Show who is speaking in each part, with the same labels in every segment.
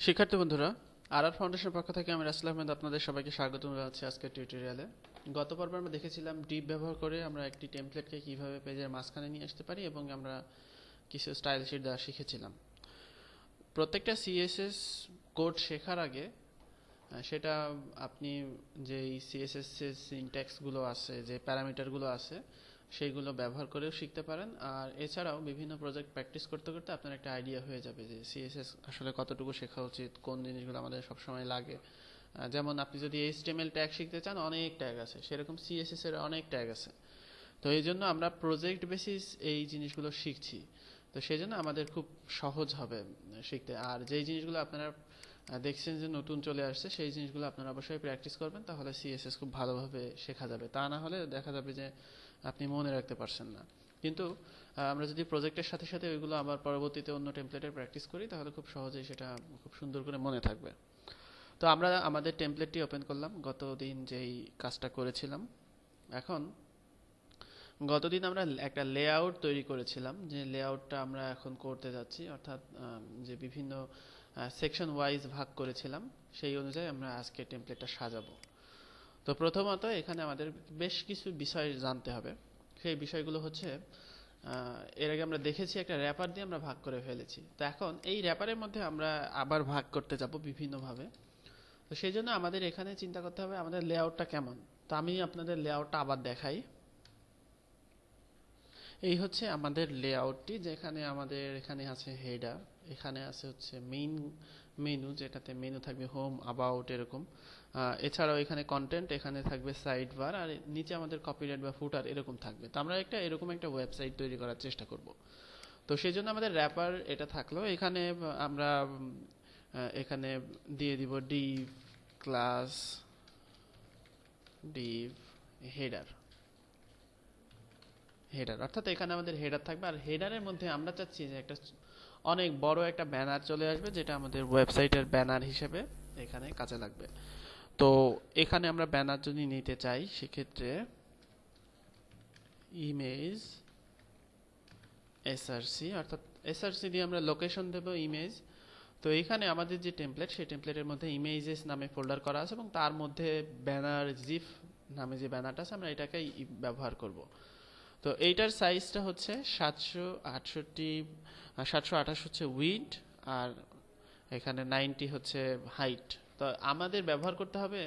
Speaker 1: শিক্ষার্থী বন্ধুরা আর আর ফাউন্ডেশনের পক্ষ থেকে আমি রাসেল আহমেদ আপনাদের সবাইকে স্বাগত জানাচ্ছি আজকের টিউটোরিয়ালে। গত পর্বে আমরা দেখেছিলাম ডিপ ব্যবহার করে আমরা একটি টেমপ্লেটকে কীভাবে পেজের মাঝখানে নিয়ে আসতে পারি এবং আমরা কিছু স্টাইল শিট দেওয়া শিখেছিলাম। প্রত্যেকটা সিএসএস কোড শেখার আগে সেটা আপনি যেই সিএসএস সিনট্যাক্সগুলো আছে, যে প্যারামিটারগুলো আছে সেইগুলো ব্যবহার করেও শিখতে পারেন। আর এছাড়াও বিভিন্ন প্রজেক্ট প্র্যাকটিস করতে করতে আপনার একটা আইডিয়া হয়ে যাবে যে সিএসএস আসলে কতটুকু শেখা উচিত, কোন জিনিসগুলো আমাদের সবসময় লাগে। যেমন আপনি যদি এইচটিএমএল ট্যাগ শিখতে চান, অনেক ট্যাগ আছে। সেরকম সিএসএস এর অনেক ট্যাগ আছে। তো এই জন্য আমরা প্রজেক্ট বেসিস এই জিনিসগুলো শিখছি। তো সেই জন্য আমাদের খুব সহজ হবে শিখতে। আর যেই জিনিসগুলো আপনারা দেখছেন যে নতুন চলে আসছে, সেই জিনিসগুলো আপনারা অবশ্যই প্র্যাকটিস করবেন। তাহলে সিএসএস খুব ভালোভাবে শেখা যাবে। তা না হলে দেখা যাবে যে আপনি মনে রাখতে পারছেন না। কিন্তু আমরা যদি প্রজেক্টের সাথে সাথে ওইগুলো আবার পরবর্তীতে অন্য টেমপ্লেটের প্র্যাকটিস করি, তাহলে খুব সহজেই সেটা খুব সুন্দর করে মনে থাকবে। তো আমরা আমাদের টেমপ্লেটটি ওপেন করলাম। গতদিন যেই কাজটা করেছিলাম, এখন গতদিন আমরা একটা লেআউট তৈরি করেছিলাম, যে লেআউটটা আমরা এখন করতে যাচ্ছি। অর্থাৎ যে বিভিন্ন সেকশন ওয়াইজ ভাগ করেছিলাম, সেই অনুযায়ী আমরা আজকে টেমপ্লেটটা সাজাবো। তো প্রথমত এখানে আমাদের বেশ কিছু বিষয় জানতে হবে। সেই বিষয়গুলো হচ্ছে এর আগে আমরা দেখেছি একটা র্যাপার দিয়ে আমরা ভাগ করে ফেলেছি। তো এখন এই র্যাপারের মধ্যে আমরা আবার ভাগ করতে যাব বিভিন্নভাবে। তো সেই জন্য আমাদের এখানে চিন্তা করতে হবে আমাদের লেআউটটা কেমন। তো আমি আপনাদের লেআউটটা আবার দেখাই। এই হচ্ছে আমাদের লেআউটটি, যেখানে আমাদের এখানে আছে হেডার, এখানে আছে হচ্ছে মেইন মেনু যেটাতে মেনু থাকবে হোম অ্যাবাউট এরকম। এছাড়াও এখানে কন্টেন্ট এখানে থাকবে সাইড বার আর নিচে আমাদের কপিরাইট বা ফুটার এরকম থাকবে। তো আমরা একটা এরকম একটা ওয়েবসাইট তৈরি করার চেষ্টা করব। তো সেই জন্য আমাদের র্যাপার এটা থাকল। এখানে আমরা এখানে দিয়ে দিব div class div header header অর্থাৎ এখানে আমাদের হেডার থাকবে। আর হেডারের মধ্যে আমরা চাচ্ছি যে একটা অনেক বড় একটা ব্যানার চলে আসবে, যেটা আমাদের ওয়েবসাইটের ব্যানার হিসেবে এখানে কাজে লাগবে। তো এখানে আমরা ব্যানার যদি নিতে চাই, সেক্ষেত্রে ইমেজ এসআরসি অর্থাৎ এসআরসি দিয়ে আমরা লোকেশন দেব ইমেজ তো এখানে আমাদের যে টেমপ্লেট সেই টেমপ্লেটের মধ্যে ইমেজেস নামে ফোল্ডার করা আছে এবং তার মধ্যে ব্যানার জিফ নামে যে ব্যানারটা আছে, আমরা এটাকে ব্যবহার করব। তো এইটার সাইজটা হচ্ছে সাতশো আটষট্টি সাতশো আঠাশ হচ্ছে উইড আর এখানে নাইনটি হচ্ছে হাইট তো আমাদের ব্যবহার করতে হবে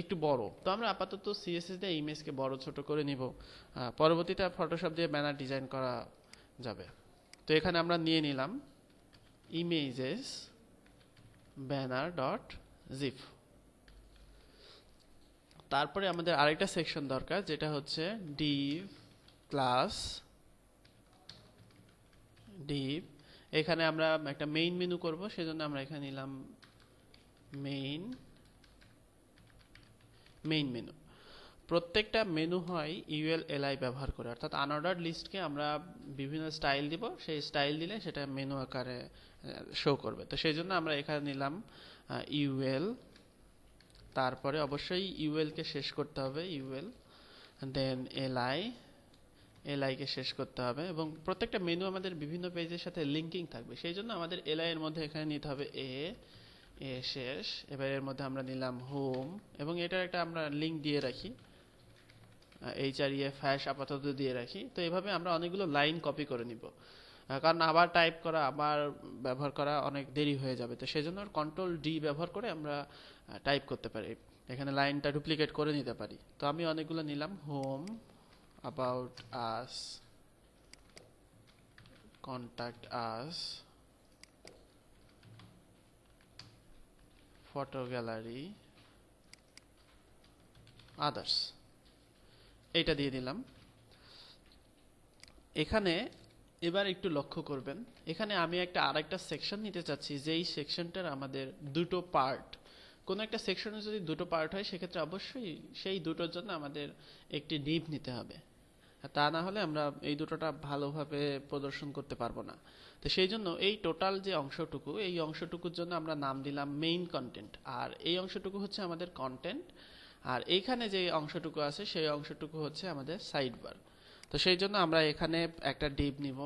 Speaker 1: একটু বড়। তো আমরা আপাতত সিএসএস দিয়ে ইমেজকে বড় ছোট করে নিব। পরবর্তীতে ফটোশপ দিয়ে ব্যানার ডিজাইন করা যাবে। তো এখানে আমরা নিয়ে নিলাম ইমেজেস ব্যানার ডট জিপ তারপরে আমাদের আরেকটা সেকশন দরকার, যেটা হচ্ছে ডিভ ক্লাস ডিভ এখানে আমরা একটা মেইন মেনু করব, সেজন্য আমরা এখানে নিলাম মেইন মেইন মেনু প্রত্যেকটা মেনু হয় ইউএল এলআই ব্যবহার করে, অর্থাৎ আনঅর্ডার লিস্টকে আমরা বিভিন্ন স্টাইল দিব, সেই স্টাইল দিলে সেটা মেনু আকারে শো করবে। তো সেই জন্য আমরা এখানে নিলাম ইউএল তারপরে অবশ্যই ইউএল কে শেষ করতে হবে ইউএল দেন এলআই এলআই কে শেষ করতে হবে এবং প্রত্যেকটা মেনু আমাদের বিভিন্ন পেজের সাথে লিঙ্কিং থাকবে। সেই জন্য আমাদের এলআই এর মধ্যে এখানে নিতে হবে এ এ শেষ। এবার এর মধ্যে আমরা নিলাম হোম এবং এটার একটা আমরা লিঙ্ক দিয়ে রাখি। এইচ আর ইএফ ফ্যাশ আপাতত দিয়ে রাখি। তো এভাবে আমরা অনেকগুলো লাইন কপি করে নিব। কারণ আবার টাইপ করা, আবার ব্যবহার করা অনেক দেরি হয়ে যাবে। তো সেজন্য কন্ট্রোল ডি ব্যবহার করে আমরা টাইপ করতে পারি। এখানে লাইনটা ডুপ্লিকেট করে নিতে পারি। তো আমি অনেকগুলো নিলাম home about us. Contact us. Photo gallery. Others. এইটা দিয়ে দিলাম। এখানে এবার একটু লক্ষ্য করবেন। এখানে আমি একটা আরেকটা সেকশন নিতে চাচ্ছি, যেই সেকশনটার আমাদের দুটো পার্ট কোনো একটা সেকশনে যদি দুটো পার্ট হয়, সেক্ষেত্রে অবশ্যই সেই দুটোর জন্য আমাদের একটি ডিপ নিতে হবে। আর তা না হলে আমরা এই দুটোটা ভালোভাবে প্রদর্শন করতে পারব না। তো সেই জন্য এই টোটাল যে অংশটুকু, এই অংশটুকুর জন্য আমরা নাম দিলাম মেইন কন্টেন্ট আর এই অংশটুকু হচ্ছে আমাদের কন্টেন্ট আর এইখানে যে অংশটুকু আছে, সেই অংশটুকু হচ্ছে আমাদের সাইডবার তো সেই জন্য আমরা এখানে একটা ডিপ নিব।